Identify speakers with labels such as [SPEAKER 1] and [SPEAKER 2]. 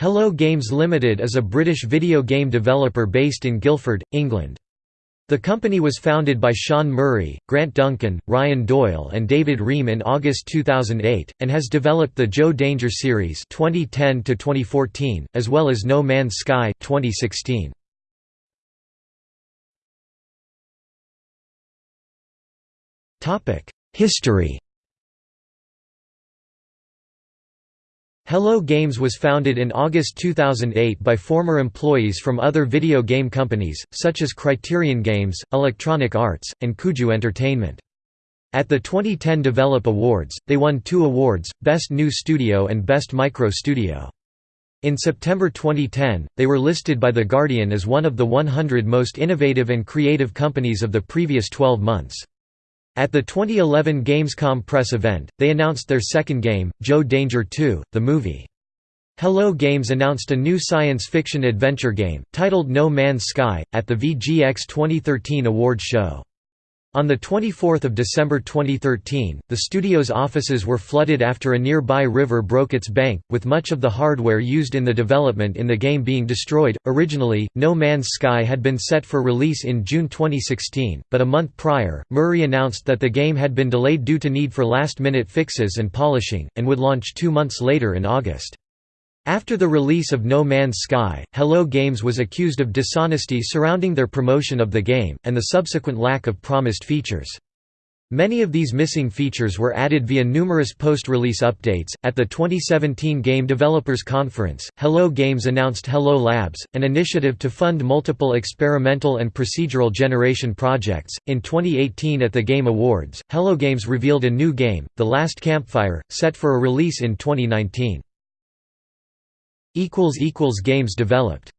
[SPEAKER 1] Hello Games Limited is a British video game developer based in Guildford, England. The company was founded by Sean Murray, Grant Duncan, Ryan Doyle and David Ream in August 2008, and has developed the Joe Danger series 2010 as well as No Man's Sky 2016. History Hello Games was founded in August 2008 by former employees from other video game companies, such as Criterion Games, Electronic Arts, and Kuju Entertainment. At the 2010 Develop Awards, they won two awards, Best New Studio and Best Micro Studio. In September 2010, they were listed by The Guardian as one of the 100 most innovative and creative companies of the previous 12 months. At the 2011 Gamescom press event, they announced their second game, Joe Danger 2, the movie. Hello Games announced a new science fiction adventure game, titled No Man's Sky, at the VGX 2013 awards show. On 24 December 2013, the studio's offices were flooded after a nearby river broke its bank, with much of the hardware used in the development in the game being destroyed. Originally, No Man's Sky had been set for release in June 2016, but a month prior, Murray announced that the game had been delayed due to need for last minute fixes and polishing, and would launch two months later in August. After the release of No Man's Sky, Hello Games was accused of dishonesty surrounding their promotion of the game, and the subsequent lack of promised features. Many of these missing features were added via numerous post-release updates. At the 2017 Game Developers Conference, Hello Games announced Hello Labs, an initiative to fund multiple experimental and procedural generation projects. In 2018 at the Game Awards, Hello Games revealed a new game, The Last Campfire, set for a release in 2019. Games developed